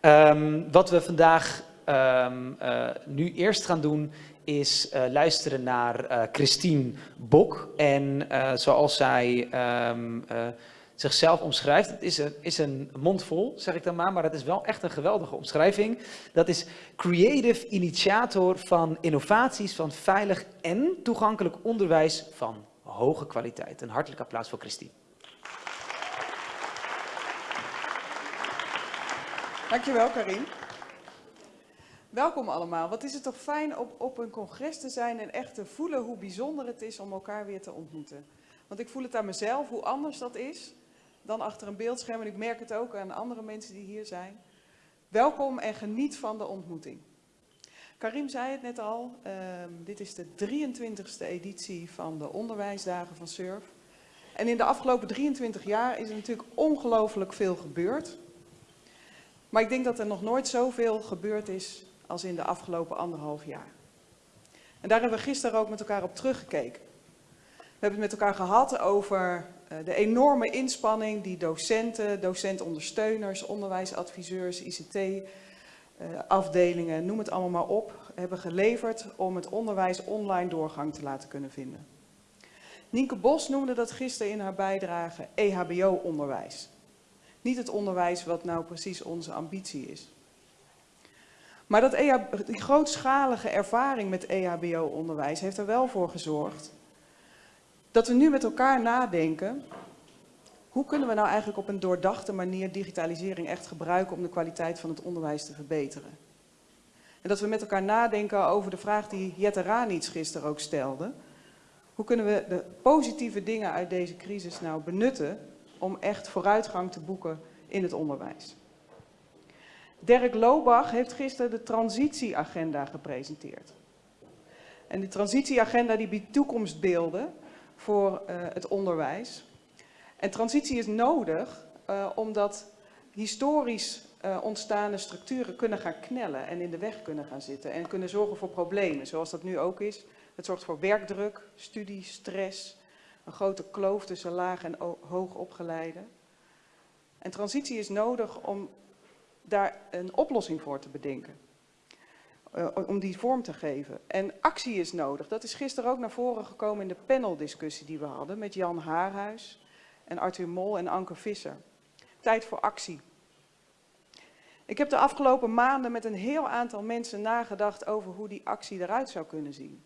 Ehm, wat we vandaag ehm, eh, nu eerst gaan doen is eh, luisteren naar eh, Christine Bok. En zoals zij ehm, eh, zichzelf omschrijft, het is een, is een mondvol, zeg ik dan maar, maar het is wel echt een geweldige omschrijving. Dat is creative initiator van innovaties van veilig en toegankelijk onderwijs van hoge kwaliteit. Een hartelijk applaus voor Christine. Dankjewel Karin. Welkom allemaal. Wat is het toch fijn op, op een congres te zijn en echt te voelen hoe bijzonder het is om elkaar weer te ontmoeten. Want ik voel het aan mezelf, hoe anders dat is dan achter een beeldscherm. En ik merk het ook aan andere mensen die hier zijn. Welkom en geniet van de ontmoeting. Karim zei het net al, ehm, dit is de 23e editie van de onderwijsdagen van SURF. En in de afgelopen 23 jaar is er natuurlijk ongelooflijk veel gebeurd. Maar ik denk dat er nog nooit zoveel gebeurd is als in de afgelopen anderhalf jaar. En daar hebben we gisteren ook met elkaar op teruggekeken. We hebben het met elkaar gehad over uh, de enorme inspanning die docenten, docentondersteuners, onderwijsadviseurs, ICT-afdelingen, uh, noem het allemaal maar op, hebben geleverd om het onderwijs online doorgang te laten kunnen vinden. Nienke Bos noemde dat gisteren in haar bijdrage EHBO-onderwijs. Niet het onderwijs wat nou precies onze ambitie is. Maar dat die grootschalige ervaring met EHBO-onderwijs heeft er wel voor gezorgd dat we nu met elkaar nadenken, hoe kunnen we nou eigenlijk op een doordachte manier digitalisering echt gebruiken om de kwaliteit van het onderwijs te verbeteren. En dat we met elkaar nadenken over de vraag die Jette Ranits gisteren ook stelde. Hoe kunnen we de positieve dingen uit deze crisis nou benutten om echt vooruitgang te boeken in het onderwijs. Dirk Lobach heeft gisteren de transitieagenda gepresenteerd. En die transitieagenda die biedt toekomstbeelden voor uh, het onderwijs. En transitie is nodig uh, omdat historisch uh, ontstaande structuren kunnen gaan knellen en in de weg kunnen gaan zitten en kunnen zorgen voor problemen, zoals dat nu ook is. Het zorgt voor werkdruk, studie, stress, een grote kloof tussen laag en hoog opgeleide. En transitie is nodig om daar een oplossing voor te bedenken. Uh, om die vorm te geven. En actie is nodig. Dat is gisteren ook naar voren gekomen in de paneldiscussie die we hadden met Jan Haarhuis en Arthur Mol en Anke Visser. Tijd voor actie. Ik heb de afgelopen maanden met een heel aantal mensen nagedacht over hoe die actie eruit zou kunnen zien.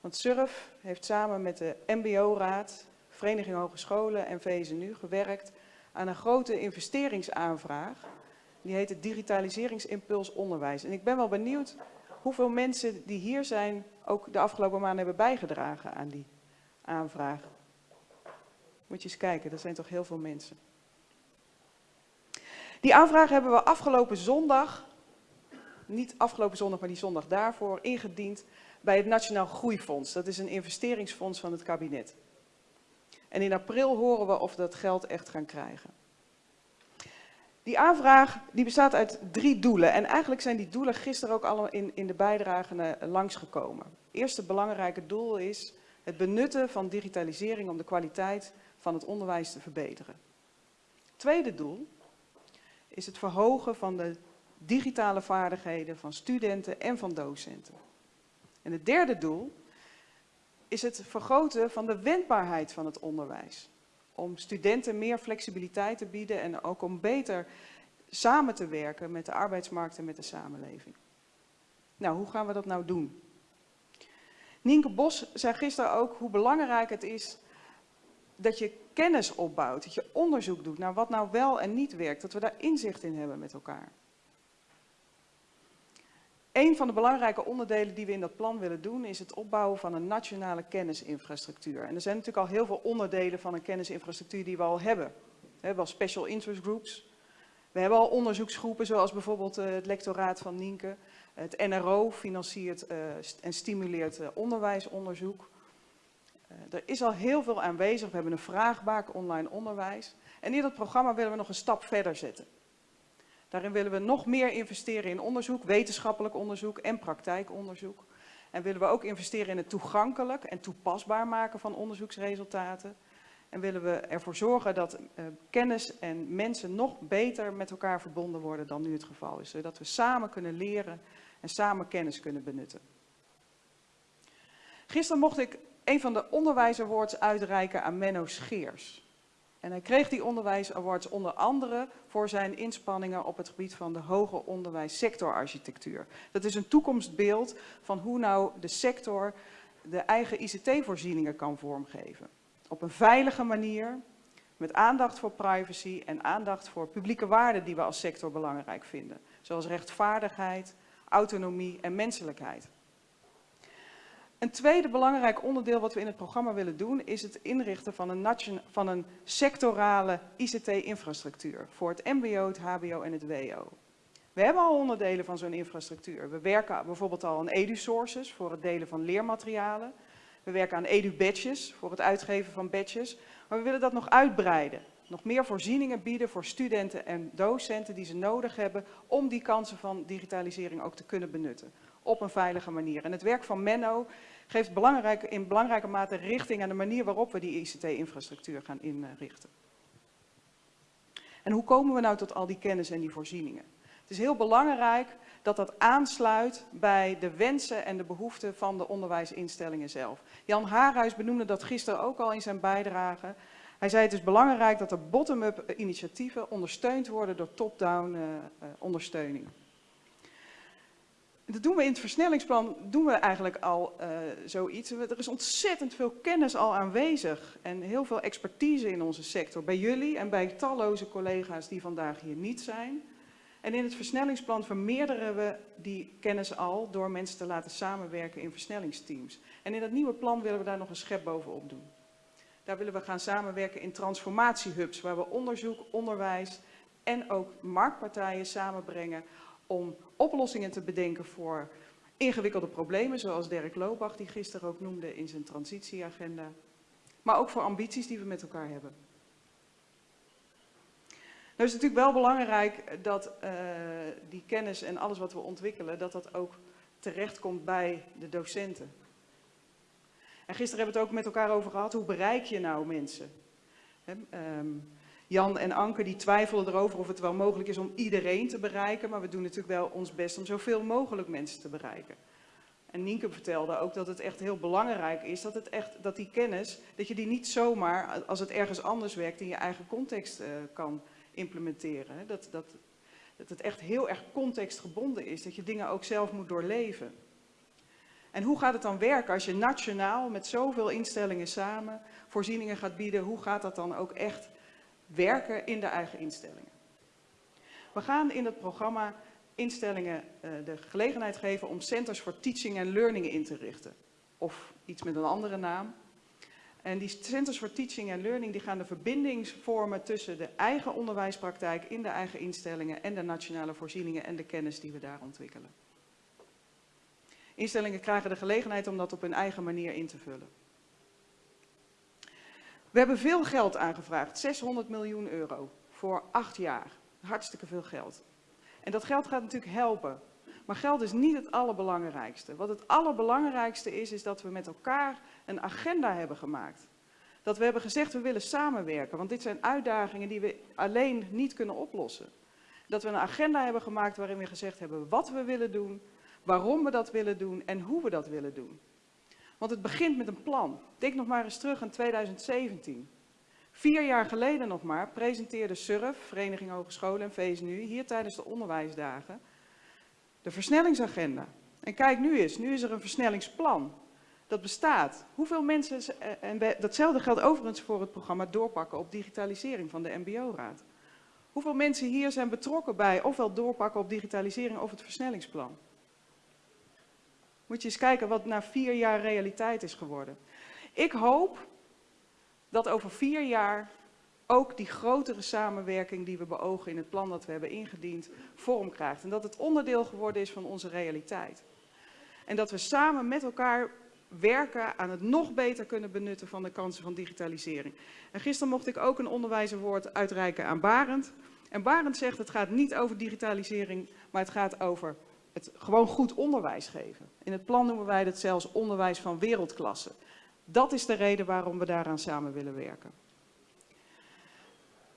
Want SURF heeft samen met de MBO-raad, Vereniging Hogescholen en VSNU gewerkt aan een grote investeringsaanvraag. Die heet het Digitaliseringsimpuls Onderwijs. En ik ben wel benieuwd hoeveel mensen die hier zijn ook de afgelopen maanden hebben bijgedragen aan die aanvraag. Moet je eens kijken, dat zijn toch heel veel mensen. Die aanvraag hebben we afgelopen zondag, niet afgelopen zondag, maar die zondag daarvoor, ingediend bij het Nationaal Groeifonds. Dat is een investeringsfonds van het kabinet. En in april horen we of we dat geld echt gaan krijgen. Die aanvraag die bestaat uit drie doelen. En eigenlijk zijn die doelen gisteren ook allemaal in, in de bijdragen langsgekomen. Het eerste belangrijke doel is het benutten van digitalisering om de kwaliteit van het onderwijs te verbeteren. Tweede doel is het verhogen van de digitale vaardigheden van studenten en van docenten. En het derde doel is het vergroten van de wendbaarheid van het onderwijs. Om studenten meer flexibiliteit te bieden en ook om beter samen te werken met de arbeidsmarkt en met de samenleving. Nou, hoe gaan we dat nou doen? Nienke Bos zei gisteren ook hoe belangrijk het is dat je kennis opbouwt, dat je onderzoek doet naar wat nou wel en niet werkt, dat we daar inzicht in hebben met elkaar. Een van de belangrijke onderdelen die we in dat plan willen doen is het opbouwen van een nationale kennisinfrastructuur. En er zijn natuurlijk al heel veel onderdelen van een kennisinfrastructuur die we al hebben. We hebben al special interest groups. We hebben al onderzoeksgroepen zoals bijvoorbeeld uh, het lectoraat van Nienke. Het NRO financiert uh, en stimuleert uh, onderwijsonderzoek. er is al heel veel aanwezig. We hebben een vraagbaak online onderwijs. En in dat programma willen we nog een stap verder zetten. Daarin willen we nog meer investeren in onderzoek, wetenschappelijk onderzoek en praktijkonderzoek. En willen we ook investeren in het toegankelijk en toepasbaar maken van onderzoeksresultaten. En willen we ervoor zorgen dat uh, kennis en mensen nog beter met elkaar verbonden worden dan nu het geval is. Zodat we samen kunnen leren en samen kennis kunnen benutten. Gisteren mocht ik een van de onderwijsawards uitreiken aan Menno Scheers. En hij kreeg die onderwijsawards onder andere voor zijn inspanningen op het gebied van de hoger onderwijs sectorarchitectuur. Dat is een toekomstbeeld van hoe nou de sector de eigen ICT-voorzieningen kan vormgeven. Op een veilige manier, met aandacht voor privacy en aandacht voor publieke waarden die we als sector belangrijk vinden. Zoals rechtvaardigheid, autonomie en menselijkheid. Een tweede belangrijk onderdeel wat we in het programma willen doen is het inrichten van een, van een sectorale ICT-infrastructuur voor het mbo, het hbo en het wo. We hebben al onderdelen van zo'n infrastructuur. We werken bijvoorbeeld al aan edu-sources voor het delen van leermaterialen. We werken aan edu-badges voor het uitgeven van badges. Maar we willen dat nog uitbreiden. Nog meer voorzieningen bieden voor studenten en docenten die ze nodig hebben om die kansen van digitalisering ook te kunnen benutten op een veilige manier. En het werk van Menno geeft belangrijk, in belangrijke mate richting aan de manier waarop we die ICT-infrastructuur gaan inrichten. En hoe komen we nou tot al die kennis en die voorzieningen? Het is heel belangrijk dat dat aansluit bij de wensen en de behoeften van de onderwijsinstellingen zelf. Jan Haarhuis benoemde dat gisteren ook al in zijn bijdrage. Hij zei het is belangrijk dat er bottom-up initiatieven ondersteund worden door top-down uh, uh, ondersteuning. Dat doen we in het versnellingsplan, doen we eigenlijk al uh, zoiets. Er is ontzettend veel kennis al aanwezig en heel veel expertise in onze sector. Bij jullie en bij talloze collega's die vandaag hier niet zijn. En in het versnellingsplan vermeerderen we die kennis al door mensen te laten samenwerken in versnellingsteams. En in dat nieuwe plan willen we daar nog een schep bovenop doen. Daar willen we gaan samenwerken in transformatiehubs, waar we onderzoek, onderwijs en ook marktpartijen samenbrengen om oplossingen te bedenken voor ingewikkelde problemen, zoals Dirk Loopbach die gisteren ook noemde in zijn transitieagenda. Maar ook voor ambities die we met elkaar hebben. Nou is het natuurlijk wel belangrijk dat uh, die kennis en alles wat we ontwikkelen, dat dat ook terechtkomt bij de docenten. En gisteren hebben we het ook met elkaar over gehad, hoe bereik je nou mensen? He, um, Jan en Anke die twijfelen erover of het wel mogelijk is om iedereen te bereiken, maar we doen natuurlijk wel ons best om zoveel mogelijk mensen te bereiken. En Nienke vertelde ook dat het echt heel belangrijk is dat, het echt, dat die kennis, dat je die niet zomaar, als het ergens anders werkt, in je eigen context uh, kan implementeren. Dat, dat, dat het echt heel erg contextgebonden is, dat je dingen ook zelf moet doorleven. En hoe gaat het dan werken als je nationaal met zoveel instellingen samen voorzieningen gaat bieden? Hoe gaat dat dan ook echt werken in de eigen instellingen. We gaan in het programma instellingen uh, de gelegenheid geven om Centers for Teaching and Learning in te richten. Of iets met een andere naam. En die Centers for Teaching and Learning die gaan de verbinding vormen tussen de eigen onderwijspraktijk in de eigen instellingen en de nationale voorzieningen en de kennis die we daar ontwikkelen. Instellingen krijgen de gelegenheid om dat op hun eigen manier in te vullen. We hebben veel geld aangevraagd, 600 miljoen euro voor acht jaar. Hartstikke veel geld. En dat geld gaat natuurlijk helpen. Maar geld is niet het allerbelangrijkste. Wat het allerbelangrijkste is, is dat we met elkaar een agenda hebben gemaakt. Dat we hebben gezegd, we willen samenwerken, want dit zijn uitdagingen die we alleen niet kunnen oplossen. Dat we een agenda hebben gemaakt waarin we gezegd hebben wat we willen doen, waarom we dat willen doen en hoe we dat willen doen. Want het begint met een plan. Denk nog maar eens terug aan 2017. Vier jaar geleden nog maar presenteerde SURF, Vereniging Hogescholen en VSNU, hier tijdens de onderwijsdagen, de versnellingsagenda. En kijk nu eens, nu is er een versnellingsplan. Dat bestaat. Hoeveel mensen, eh, en datzelfde geldt overigens voor het programma Doorpakken op digitalisering van de MBO-raad. Hoeveel mensen hier zijn betrokken bij ofwel doorpakken op digitalisering of het versnellingsplan? Moet je eens kijken wat na vier jaar realiteit is geworden. Ik hoop dat over vier jaar ook die grotere samenwerking die we beogen in het plan dat we hebben ingediend, vorm krijgt. En dat het onderdeel geworden is van onze realiteit. En dat we samen met elkaar werken aan het nog beter kunnen benutten van de kansen van digitalisering. En gisteren mocht ik ook een onderwijzerwoord uitreiken aan Barend. En Barend zegt het gaat niet over digitalisering, maar het gaat over het gewoon goed onderwijs geven. In het plan noemen wij dat zelfs onderwijs van wereldklasse. Dat is de reden waarom we daaraan samen willen werken.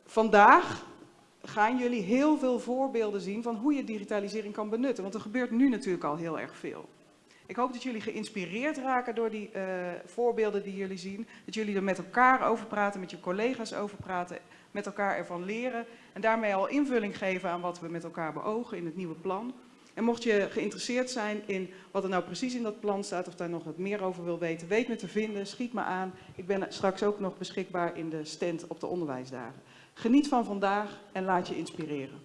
vandaag gaan jullie heel veel voorbeelden zien van hoe je digitalisering kan benutten. Want er gebeurt nu natuurlijk al heel erg veel. Ik hoop dat jullie geïnspireerd raken door die uh, voorbeelden die jullie zien. Dat jullie er met elkaar over praten, met je collega's over praten, met elkaar ervan leren. En daarmee al invulling geven aan wat we met elkaar beogen in het nieuwe plan. En mocht je geïnteresseerd zijn in wat er nou precies in dat plan staat, of daar nog wat meer over wil weten, weet me te vinden, schiet me aan. Ik ben straks ook nog beschikbaar in de stand op de onderwijsdagen. Geniet van vandaag en laat je inspireren.